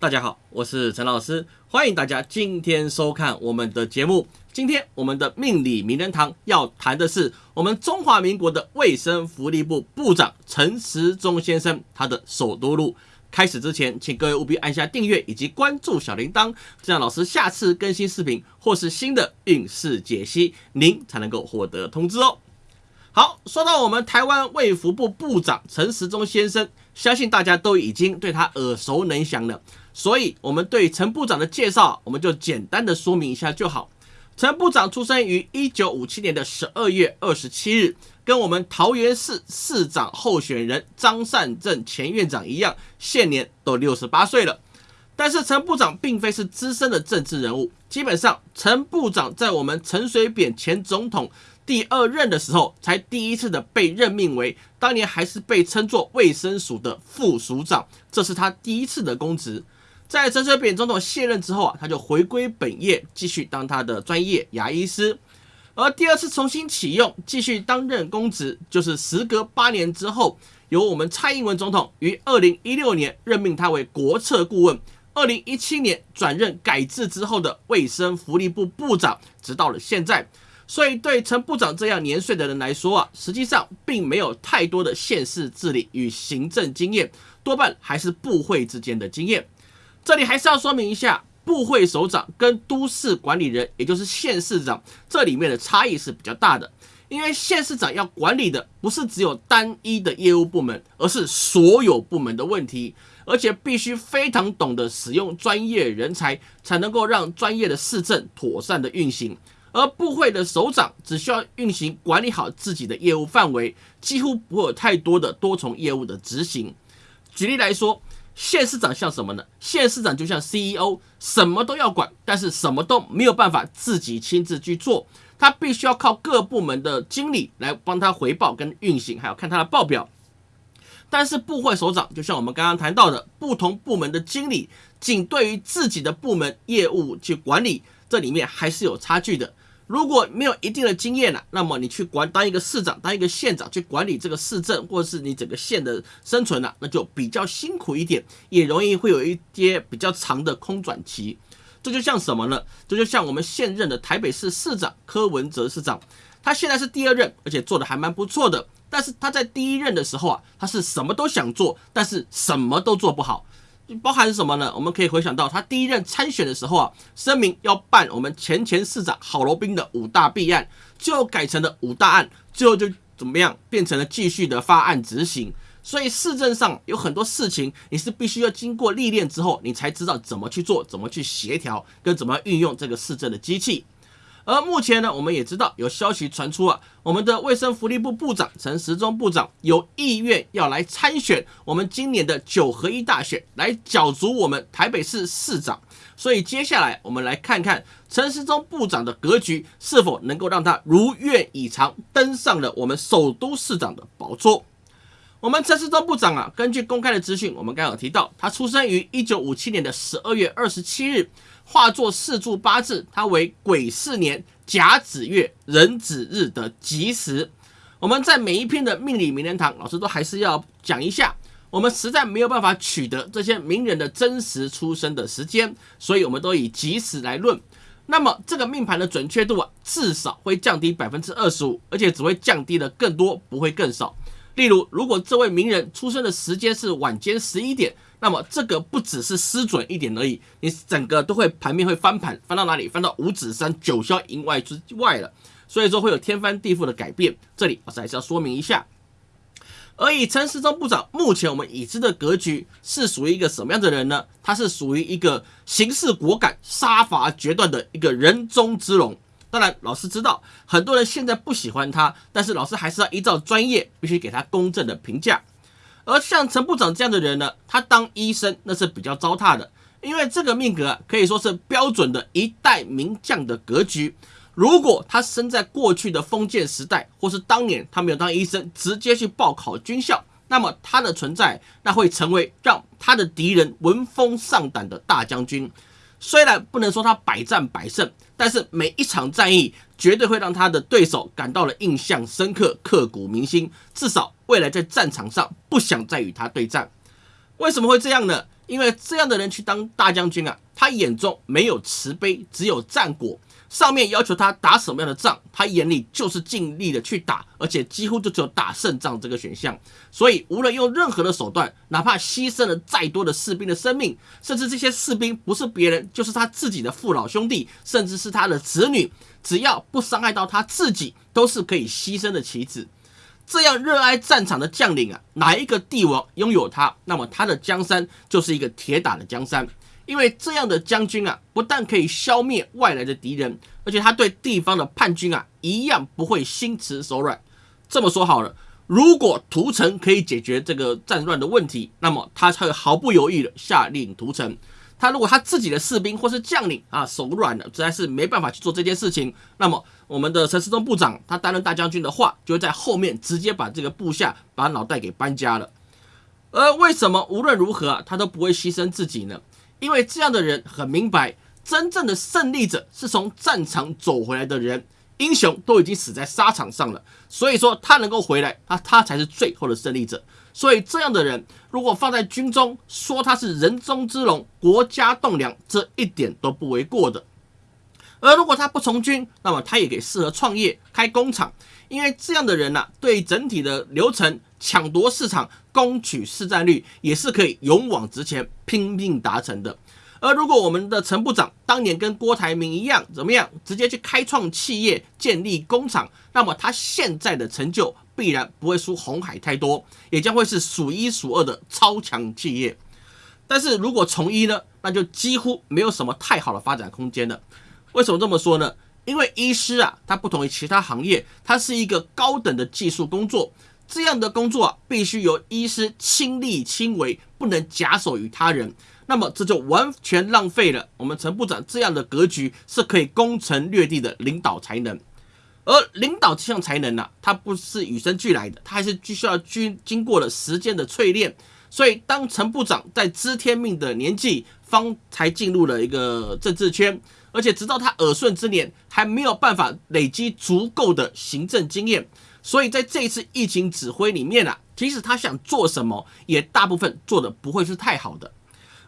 大家好，我是陈老师，欢迎大家今天收看我们的节目。今天我们的命理名人堂要谈的是我们中华民国的卫生福利部部长陈时中先生他的首都路。开始之前，请各位务必按下订阅以及关注小铃铛，这样老师下次更新视频或是新的运势解析，您才能够获得通知哦。好，说到我们台湾卫福部部长陈时中先生，相信大家都已经对他耳熟能详了。所以，我们对陈部长的介绍，我们就简单的说明一下就好。陈部长出生于一九五七年的十二月二十七日，跟我们桃园市市长候选人张善政前院长一样，现年都六十八岁了。但是，陈部长并非是资深的政治人物，基本上，陈部长在我们陈水扁前总统。第二任的时候，才第一次的被任命为当年还是被称作卫生署的副署长，这是他第一次的公职。在陈水扁总统卸任之后啊，他就回归本业，继续当他的专业牙医师。而第二次重新启用，继续担任公职，就是时隔八年之后，由我们蔡英文总统于二零一六年任命他为国策顾问，二零一七年转任改制之后的卫生福利部部长，直到了现在。所以，对陈部长这样年岁的人来说啊，实际上并没有太多的县市治理与行政经验，多半还是部会之间的经验。这里还是要说明一下，部会首长跟都市管理人，也就是县市长，这里面的差异是比较大的。因为县市长要管理的不是只有单一的业务部门，而是所有部门的问题，而且必须非常懂得使用专业人才，才能够让专业的市政妥善的运行。而部会的首长只需要运行管理好自己的业务范围，几乎不会有太多的多重业务的执行。举例来说，县市长像什么呢？县市长就像 CEO，什么都要管，但是什么都没有办法自己亲自去做，他必须要靠各部门的经理来帮他回报跟运行，还要看他的报表。但是部会首长就像我们刚刚谈到的，不同部门的经理仅对于自己的部门业务去管理，这里面还是有差距的。如果没有一定的经验了，那么你去管当一个市长、当一个县长去管理这个市政，或者是你整个县的生存了，那就比较辛苦一点，也容易会有一些比较长的空转期。这就像什么呢？这就像我们现任的台北市市长柯文哲市长，他现在是第二任，而且做的还蛮不错的。但是他在第一任的时候啊，他是什么都想做，但是什么都做不好。包含什么呢？我们可以回想到他第一任参选的时候啊，声明要办我们前前市长郝罗宾的五大弊案，最后改成了五大案，最后就怎么样变成了继续的发案执行。所以市政上有很多事情，你是必须要经过历练之后，你才知道怎么去做，怎么去协调，跟怎么运用这个市政的机器。而目前呢，我们也知道有消息传出啊，我们的卫生福利部部长陈时中部长有意愿要来参选我们今年的九合一大选，来角逐我们台北市市长。所以接下来我们来看看陈时中部长的格局是否能够让他如愿以偿登上了我们首都市长的宝座。我们陈时中部长啊，根据公开的资讯，我们刚好提到，他出生于一九五七年的十二月二十七日。化作四柱八字，他为癸巳年甲子月壬子日的吉时。我们在每一篇的命理名人堂，老师都还是要讲一下。我们实在没有办法取得这些名人的真实出生的时间，所以我们都以吉时来论。那么这个命盘的准确度啊，至少会降低百分之二十五，而且只会降低的更多，不会更少。例如，如果这位名人出生的时间是晚间十一点。那么这个不只是失准一点而已，你整个都会盘面会翻盘，翻到哪里？翻到五指山九霄营外之外了。所以说会有天翻地覆的改变。这里老师还是要说明一下。而以陈时中部长目前我们已知的格局是属于一个什么样的人呢？他是属于一个行事果敢、杀伐决断的一个人中之龙。当然，老师知道很多人现在不喜欢他，但是老师还是要依照专业，必须给他公正的评价。而像陈部长这样的人呢，他当医生那是比较糟蹋的，因为这个命格可以说是标准的一代名将的格局。如果他生在过去的封建时代，或是当年他没有当医生，直接去报考军校，那么他的存在那会成为让他的敌人闻风丧胆的大将军。虽然不能说他百战百胜，但是每一场战役绝对会让他的对手感到了印象深刻、刻骨铭心。至少未来在战场上不想再与他对战。为什么会这样呢？因为这样的人去当大将军啊，他眼中没有慈悲，只有战果。上面要求他打什么样的仗，他眼里就是尽力的去打，而且几乎就只有打胜仗这个选项。所以，无论用任何的手段，哪怕牺牲了再多的士兵的生命，甚至这些士兵不是别人，就是他自己的父老兄弟，甚至是他的子女，只要不伤害到他自己，都是可以牺牲的棋子。这样热爱战场的将领啊，哪一个帝王拥有他，那么他的江山就是一个铁打的江山。因为这样的将军啊，不但可以消灭外来的敌人，而且他对地方的叛军啊，一样不会心慈手软。这么说好了，如果屠城可以解决这个战乱的问题，那么他才会毫不犹豫的下令屠城。他如果他自己的士兵或是将领啊手软了，实在是没办法去做这件事情，那么我们的陈世忠部长他担任大将军的话，就会在后面直接把这个部下把脑袋给搬家了。而为什么无论如何啊，他都不会牺牲自己呢？因为这样的人很明白，真正的胜利者是从战场走回来的人，英雄都已经死在沙场上了，所以说他能够回来，他他才是最后的胜利者。所以这样的人，如果放在军中，说他是人中之龙，国家栋梁，这一点都不为过的。而如果他不从军，那么他也可以适合创业开工厂，因为这样的人呐，对整体的流程。抢夺市场、攻取市占率也是可以勇往直前、拼命达成的。而如果我们的陈部长当年跟郭台铭一样，怎么样，直接去开创企业、建立工厂，那么他现在的成就必然不会输红海太多，也将会是数一数二的超强企业。但是如果从医呢，那就几乎没有什么太好的发展空间了。为什么这么说呢？因为医师啊，它不同于其他行业，它是一个高等的技术工作。这样的工作啊，必须由医师亲力亲为，不能假手于他人。那么这就完全浪费了我们陈部长这样的格局是可以攻城略地的领导才能。而领导这项才能呢，它不是与生俱来的，它还是需要经经过了时间的淬炼。所以，当陈部长在知天命的年纪，方才进入了一个政治圈，而且直到他耳顺之年，还没有办法累积足够的行政经验。所以在这一次疫情指挥里面啊，即使他想做什么，也大部分做的不会是太好的。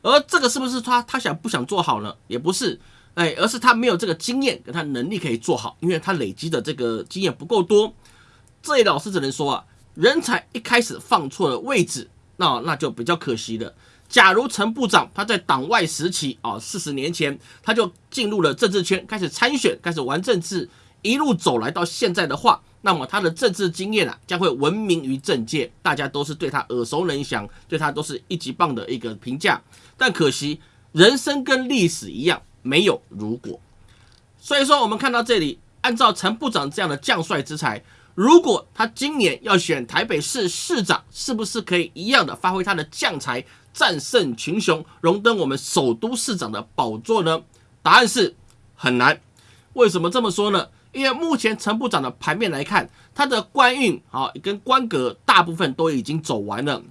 而这个是不是他他想不想做好呢？也不是，哎，而是他没有这个经验跟他能力可以做好，因为他累积的这个经验不够多。这位老师只能说啊，人才一开始放错了位置，那那就比较可惜了。假如陈部长他在党外时期啊，四十年前他就进入了政治圈，开始参选，开始玩政治，一路走来到现在的话。那么他的政治经验啊，将会闻名于政界，大家都是对他耳熟能详，对他都是一级棒的一个评价。但可惜，人生跟历史一样，没有如果。所以说，我们看到这里，按照陈部长这样的将帅之才，如果他今年要选台北市市长，是不是可以一样的发挥他的将才，战胜群雄，荣登我们首都市长的宝座呢？答案是很难。为什么这么说呢？因为目前陈部长的盘面来看，他的官运啊跟官格大部分都已经走完了，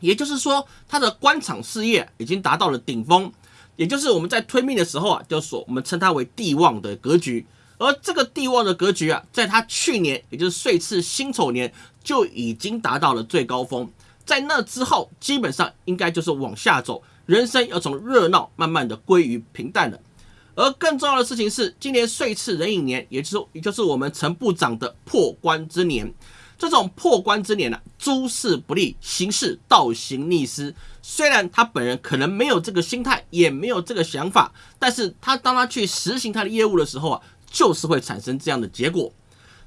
也就是说他的官场事业已经达到了顶峰，也就是我们在推命的时候啊，就说我们称它为地旺的格局。而这个地旺的格局啊，在他去年也就是岁次辛丑年就已经达到了最高峰，在那之后基本上应该就是往下走，人生要从热闹慢慢的归于平淡了。而更重要的事情是，今年岁次壬寅年，也就是也就是我们陈部长的破关之年。这种破关之年呢，诸事不利，行事倒行逆施。虽然他本人可能没有这个心态，也没有这个想法，但是他当他去实行他的业务的时候啊，就是会产生这样的结果。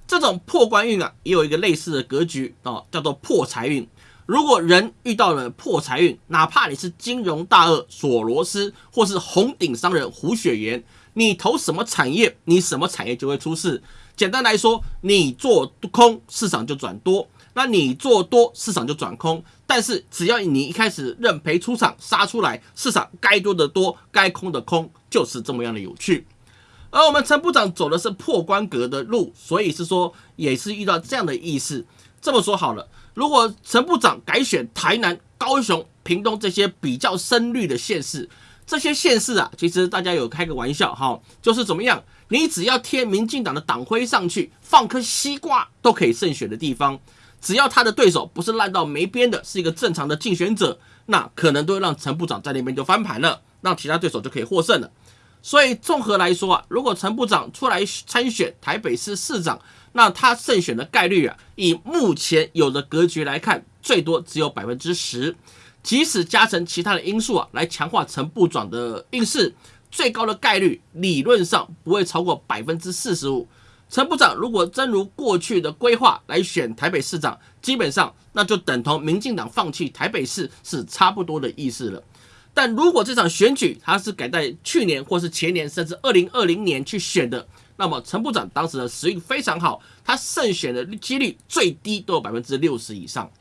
这种破关运啊，也有一个类似的格局啊，叫做破财运。如果人遇到了破财运，哪怕你是金融大鳄索罗斯，或是红顶商人胡雪岩，你投什么产业，你什么产业就会出事。简单来说，你做空市场就转多，那你做多市场就转空。但是只要你一开始认赔出场杀出来，市场该多的多，该空的空，就是这么样的有趣。而我们陈部长走的是破关格的路，所以是说也是遇到这样的意思。这么说好了。如果陈部长改选台南、高雄、屏东这些比较深绿的县市，这些县市啊，其实大家有开个玩笑哈，就是怎么样，你只要贴民进党的党徽上去，放颗西瓜都可以胜选的地方，只要他的对手不是烂到没边的，是一个正常的竞选者，那可能都会让陈部长在那边就翻盘了，让其他对手就可以获胜了。所以综合来说啊，如果陈部长出来参选台北市市长，那他胜选的概率啊，以目前有的格局来看，最多只有百分之十。即使加成其他的因素啊，来强化陈部长的运势，最高的概率理论上不会超过百分之四十五。陈部长如果真如过去的规划来选台北市长，基本上那就等同民进党放弃台北市是差不多的意思了。但如果这场选举他是改在去年或是前年，甚至二零二零年去选的，那么陈部长当时的实力非常好，他胜选的几率最低都有百分之六十以上。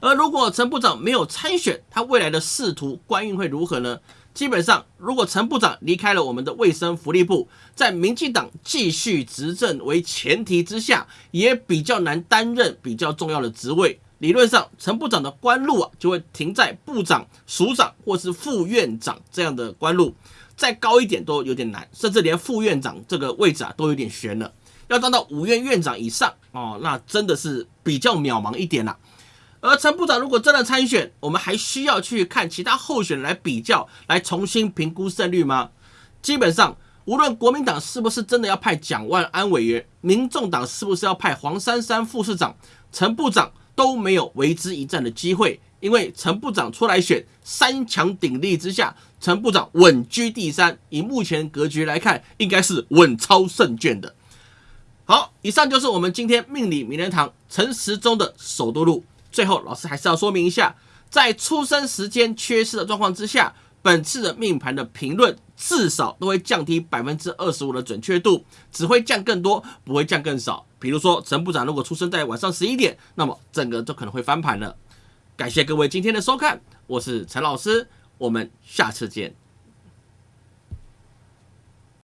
而如果陈部长没有参选，他未来的仕途官运会如何呢？基本上，如果陈部长离开了我们的卫生福利部，在民进党继续执政为前提之下，也比较难担任比较重要的职位。理论上，陈部长的官路啊，就会停在部长、署长或是副院长这样的官路，再高一点都有点难，甚至连副院长这个位置啊，都有点悬了。要当到五院院长以上哦，那真的是比较渺茫一点啦。而陈部长如果真的参选，我们还需要去看其他候选人来比较，来重新评估胜率吗？基本上，无论国民党是不是真的要派蒋万安委员，民众党是不是要派黄珊珊副市长，陈部长都没有为之一战的机会，因为陈部长出来选，三强鼎立之下，陈部长稳居第三，以目前格局来看，应该是稳超胜券的。好，以上就是我们今天命理名人堂陈时中的首都路。最后，老师还是要说明一下，在出生时间缺失的状况之下，本次的命盘的评论至少都会降低百分之二十五的准确度，只会降更多，不会降更少。比如说，陈部长如果出生在晚上十一点，那么整个就可能会翻盘了。感谢各位今天的收看，我是陈老师，我们下次见。